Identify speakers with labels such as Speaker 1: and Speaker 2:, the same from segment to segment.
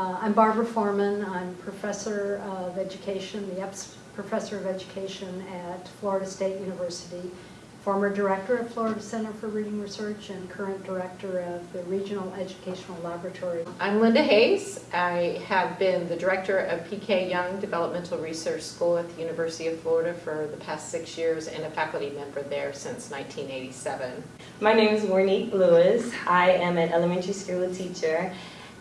Speaker 1: Uh, I'm Barbara Foorman. I'm professor of education, the Eppes Professor of Education at Florida State University, former director of Florida Center for Reading Research, and current director of the Regional Educational Laboratory.
Speaker 2: I'm Lynda Hayes. I have been the director of PK Yonge Developmental Research School at the University of Florida for the past six years and a faculty member there since 1987.
Speaker 3: My name is Warnique Lewis. I am an elementary school teacher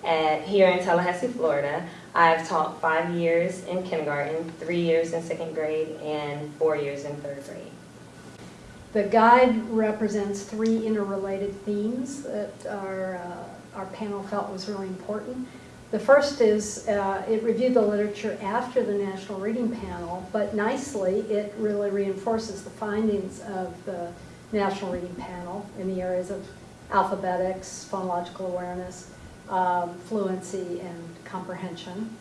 Speaker 3: at, here in Tallahassee, Florida. I've taught five years in kindergarten, three years in second grade, and four years in third grade.
Speaker 1: The guide represents three interrelated themes that our, uh, our panel felt was really important. The first is uh, it reviewed the literature after the National Reading Panel, but nicely it really reinforces the findings of the National Reading Panel in the areas of alphabetics, phonological awareness, um, fluency, and comprehension.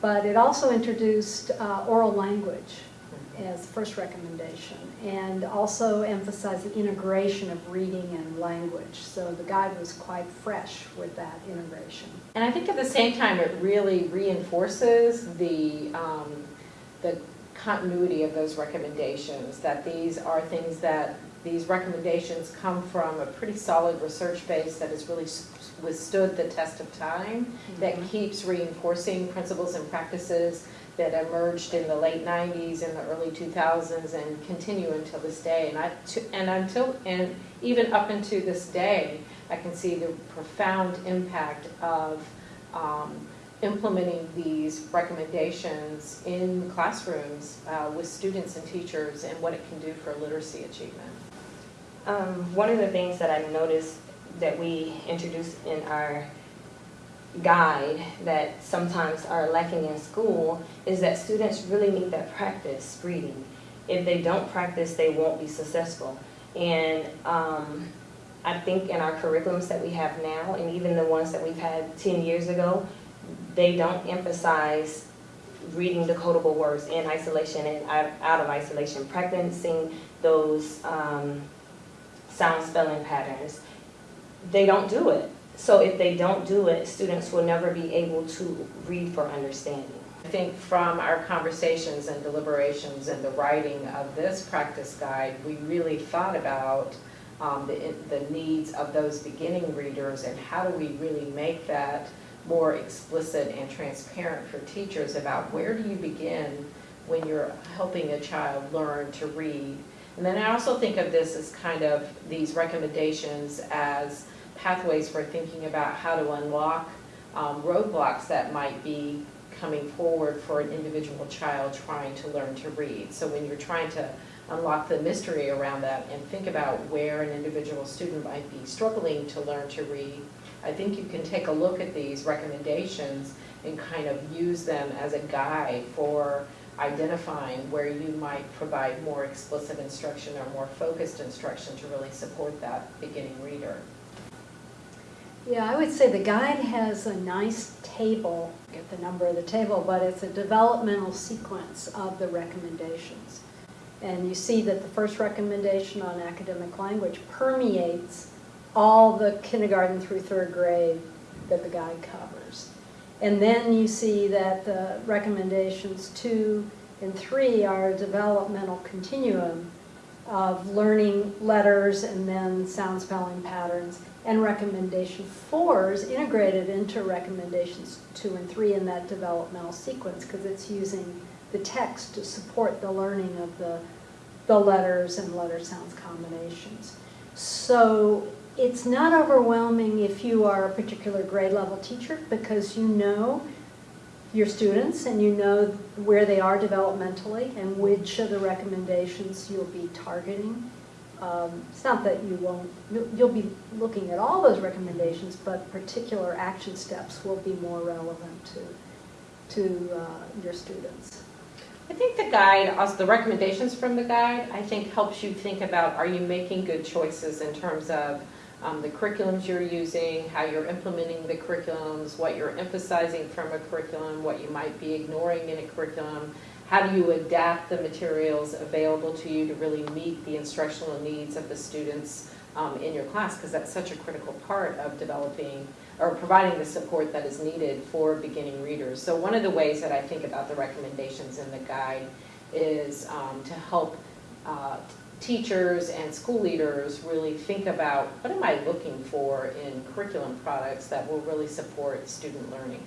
Speaker 1: But it also introduced uh, oral language as first recommendation and also emphasized the integration of reading and language. So the guide was quite fresh with that integration.
Speaker 2: And I think at the same time, it really reinforces the, um, the continuity of those recommendations, that these are things that, these recommendations come from a pretty solid research base that has really withstood the test of time, that
Speaker 1: Mhm.
Speaker 2: keeps reinforcing principles and practices that emerged in the late 90s and the early 2000s and continue until this day. And I, to- and until, and even up into this day, I can see the profound impact of um, implementing these recommendations in classrooms uh, with students and teachers and what it can do for literacy achievement.
Speaker 3: Um, one of the things that I noticed that we introduced in our guide that sometimes are lacking in school is that students really need that practice reading. If they don't practice, they won't be successful. And um, I think in our curriculums that we have now, and even the ones that we've had 10 years ago, they don't emphasize reading decodable words in isolation and out, of isolation, practicing those um, sound spelling patterns. They don't do it. So if they don't do it, students will never be able to read for understanding.
Speaker 2: I think from our conversations and deliberations and the writing of this practice guide, we really thought about um, the, the needs of those beginning readers and how do we really make that more explicit and transparent for teachers about where do you begin when you're helping a child learn to read. And then I also think of this as kind of these recommendations as pathways for thinking about how to unlock um, roadblocks that might be coming forward for an individual child trying to learn to read. So when you're trying to unlock the mystery around that and think about where an individual student might be struggling to learn to read, I think you can take a look at these recommendations and kind of use them as a guide for identifying where you might provide more explicit instruction or more focused instruction to really support that beginning reader.
Speaker 1: Yeah, I would say the guide has a nice table, get the number of the table, but it's a developmental sequence of the recommendations. And you see that the first recommendation on academic language permeates all the kindergarten through third grade that the guide covers. And then you see that the recommendations two and three are a developmental continuum of learning letters and then sound spelling patterns. And recommendation four is integrated into recommendations two and three in that developmental sequence because it's using the text to support the learning of the, the letters and letter sounds combinations. So it's not overwhelming if you are a particular grade level teacher because you know your students and you know where they are developmentally and which of the recommendations you'll be targeting. Um, it's not that you won't, you'll, be looking at all those recommendations, but particular action steps will be more relevant to, to uh, your students.
Speaker 2: I think the guide, also the recommendations from the guide, I think helps you think about are you making good choices in terms of um, the curriculums you're using, how you're implementing the curriculums, what you're emphasizing from a curriculum, what you might be ignoring in a curriculum, how do you adapt the materials available to you to really meet the instructional needs of the students um, in your class, because that's such a critical part of developing or providing the support that is needed for beginning readers. So one of the ways that I think about the recommendations in the guide is um, to help uh, teachers and school leaders really think about, what am I looking for in curriculum products that will really support student learning?